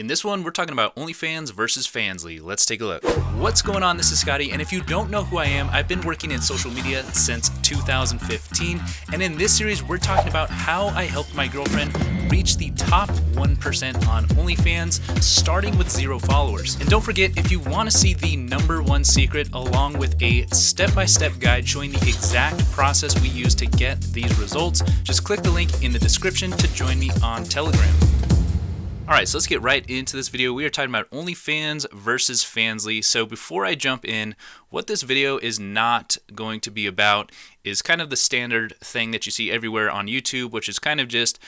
In this one, we're talking about OnlyFans versus Fansly. Let's take a look. What's going on? This is Scotty, and if you don't know who I am, I've been working in social media since 2015, and in this series, we're talking about how I helped my girlfriend reach the top 1% on OnlyFans, starting with zero followers. And don't forget, if you want to see the number one secret along with a step-by-step -step guide showing the exact process we use to get these results, just click the link in the description to join me on Telegram. Alright, so let's get right into this video. We are talking about OnlyFans versus Fansly. So before I jump in, what this video is not going to be about is kind of the standard thing that you see everywhere on YouTube, which is kind of just,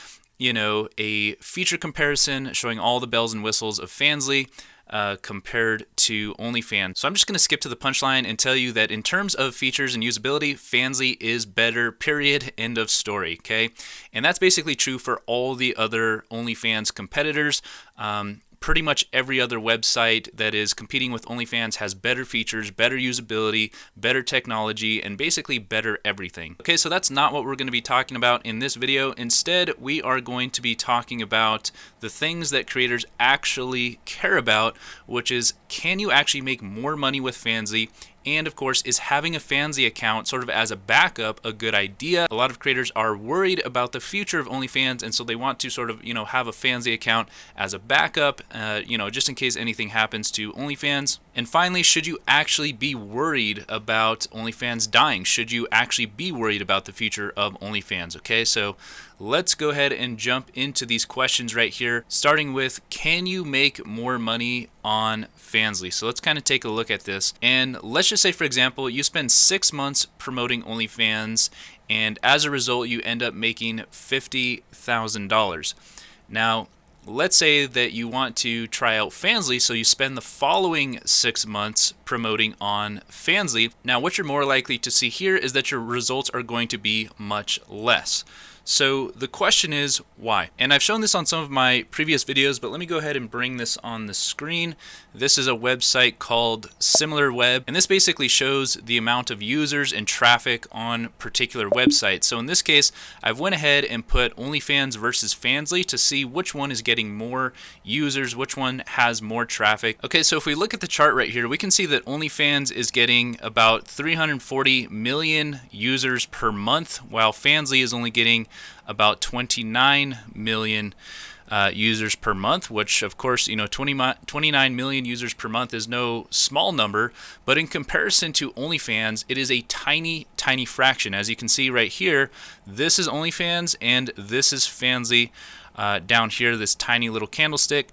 you know, a feature comparison showing all the bells and whistles of Fansly uh, compared to OnlyFans. So I'm just going to skip to the punchline and tell you that in terms of features and usability, Fansly is better, period, end of story, okay? And that's basically true for all the other OnlyFans competitors. Um, pretty much every other website that is competing with OnlyFans has better features, better usability, better technology, and basically better everything. Okay, so that's not what we're going to be talking about in this video. Instead, we are going to be talking about the things that creators actually care about, which is can you actually make more money with Fansly and of course, is having a Fansly account sort of as a backup a good idea? A lot of creators are worried about the future of OnlyFans, and so they want to sort of, you know, have a Fansly account as a backup, uh, you know, just in case anything happens to OnlyFans. And finally, should you actually be worried about OnlyFans dying? Should you actually be worried about the future of OnlyFans? Okay, so let's go ahead and jump into these questions right here, starting with can you make more money on Fansly? So let's kind of take a look at this. And let's just say, for example, you spend six months promoting OnlyFans, and as a result, you end up making $50,000. Now, let's say that you want to try out Fansly, so you spend the following six months promoting on Fansly. Now, what you're more likely to see here is that your results are going to be much less. So the question is why? And I've shown this on some of my previous videos, but let me go ahead and bring this on the screen. This is a website called SimilarWeb, and this basically shows the amount of users and traffic on particular websites. So in this case, I've went ahead and put OnlyFans versus Fansly to see which one is getting more users, which one has more traffic. Okay, so if we look at the chart right here, we can see that OnlyFans is getting about 340 million users per month, while Fansly is only getting about 29 million uh, users per month, which of course, you know, 20, 29 million users per month is no small number, but in comparison to OnlyFans, it is a tiny, tiny fraction. As you can see right here, this is OnlyFans and this is Fansly uh, down here, this tiny little candlestick.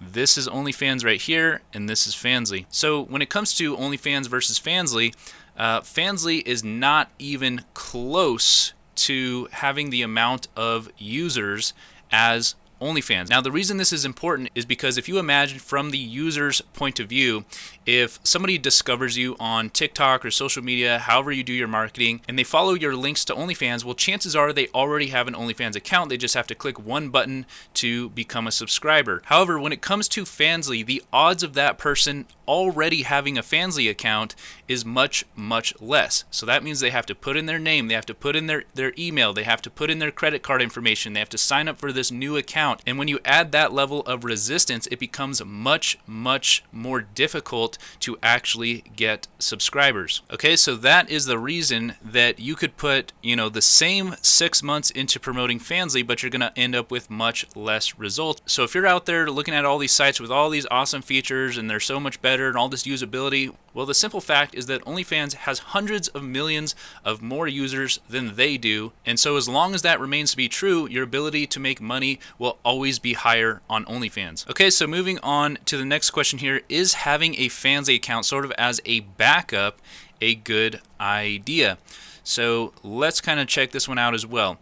This is OnlyFans right here, and this is Fansly. So when it comes to OnlyFans versus Fansly, uh, Fansly is not even close to having the amount of users as OnlyFans. Now, the reason this is important is because if you imagine from the user's point of view, if somebody discovers you on TikTok or social media, however you do your marketing, and they follow your links to OnlyFans, well, chances are they already have an OnlyFans account. They just have to click one button to become a subscriber. However, when it comes to Fansly, the odds of that person already having a Fansly account is much, much less. So that means they have to put in their name, they have to put in their, their email, they have to put in their credit card information, they have to sign up for this new account. And when you add that level of resistance, it becomes much, much more difficult to actually get subscribers. Okay, so that is the reason that you could put, you know, the same six months into promoting Fansly, but you're gonna end up with much less results. So if you're out there looking at all these sites with all these awesome features and they're so much better and all this usability? Well, the simple fact is that OnlyFans has hundreds of millions of more users than they do. And so as long as that remains to be true, your ability to make money will always be higher on OnlyFans. Okay, so moving on to the next question here, is having a Fansly account sort of as a backup a good idea? So let's kind of check this one out as well.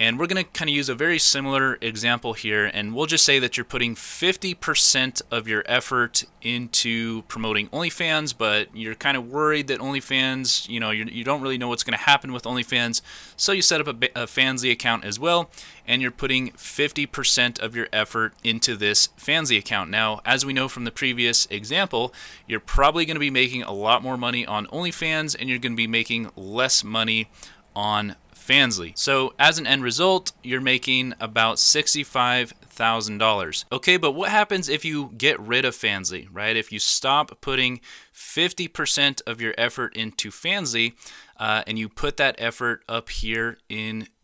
And we're going to kind of use a very similar example here, and we'll just say that you're putting 50% of your effort into promoting OnlyFans, but you're kind of worried that OnlyFans, you know, you, you don't really know what's going to happen with OnlyFans, so you set up a, a Fansly account as well, and you're putting 50% of your effort into this Fansly account. Now, as we know from the previous example, you're probably going to be making a lot more money on OnlyFans, and you're going to be making less money on So as an end result, you're making about 65 thousand dollars. Okay, but what happens if you get rid of Fansly, right? If you stop putting 50% of your effort into Fansly uh, and you put that effort up here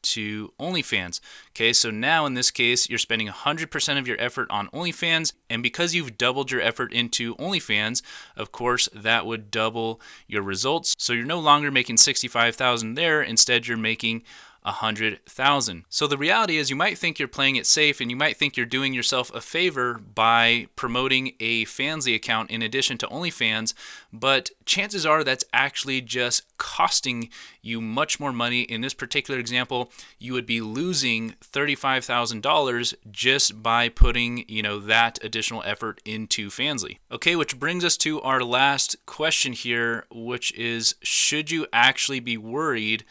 into OnlyFans. Okay, so now in this case, you're spending 100% of your effort on OnlyFans, and because you've doubled your effort into OnlyFans, of course, that would double your results. So you're no longer making 65,000 there, instead you're making 100,000. So the reality is you might think you're playing it safe and you might think you're doing yourself a favor by promoting a Fansly account in addition to OnlyFans, but chances are that's actually just costing you much more money. In this particular example, you would be losing $35,000 just by putting, you know, that additional effort into Fansly. Okay, which brings us to our last question here, which is should you actually be worried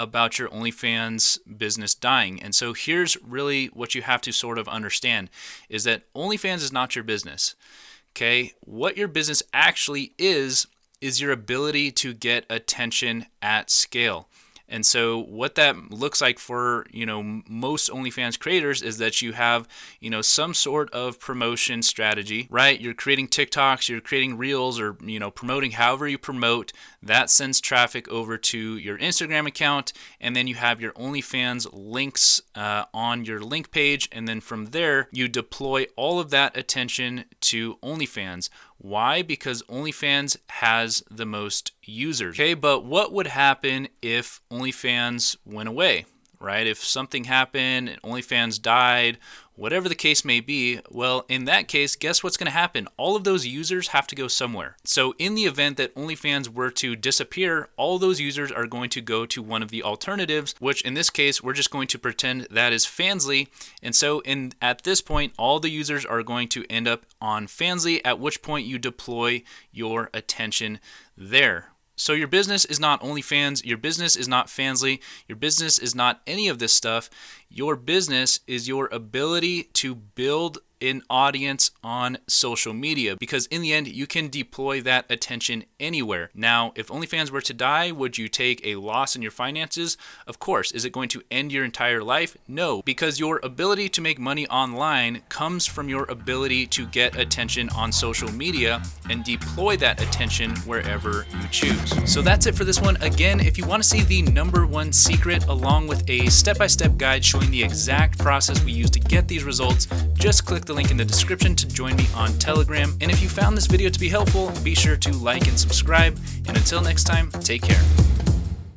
about your OnlyFans business dying. And so here's really what you have to sort of understand is that OnlyFans is not your business. Okay? What your business actually is is your ability to get attention at scale. And so what that looks like for, you know, most OnlyFans creators is that you have, you know, some sort of promotion strategy, right? You're creating TikToks, you're creating reels or, you know, promoting however you promote. That sends traffic over to your Instagram account and then you have your OnlyFans links uh, on your link page and then from there you deploy all of that attention to OnlyFans why? Because OnlyFans has the most users. Okay, but what would happen if OnlyFans went away? Right? If something happened and OnlyFans died whatever the case may be, well, in that case, guess what's going to happen? All of those users have to go somewhere. So, in the event that OnlyFans were to disappear, all those users are going to go to one of the alternatives, which in this case, we're just going to pretend that is Fansly. And so, in at this point, all the users are going to end up on Fansly, at which point you deploy your attention there. So your business is not OnlyFans, your business is not Fansly, your business is not any of this stuff. Your business is your ability to build an audience on social media because in the end you can deploy that attention anywhere. Now, if OnlyFans were to die, would you take a loss in your finances? Of course. Is it going to end your entire life? No, because your ability to make money online comes from your ability to get attention on social media and deploy that attention wherever you choose. So that's it for this one. Again, if you want to see the number one secret along with a step-by-step -step guide showing the exact process we use to get these results, just click the link in the description to join me on Telegram. And if you found this video to be helpful, be sure to like and subscribe. And until next time, take care.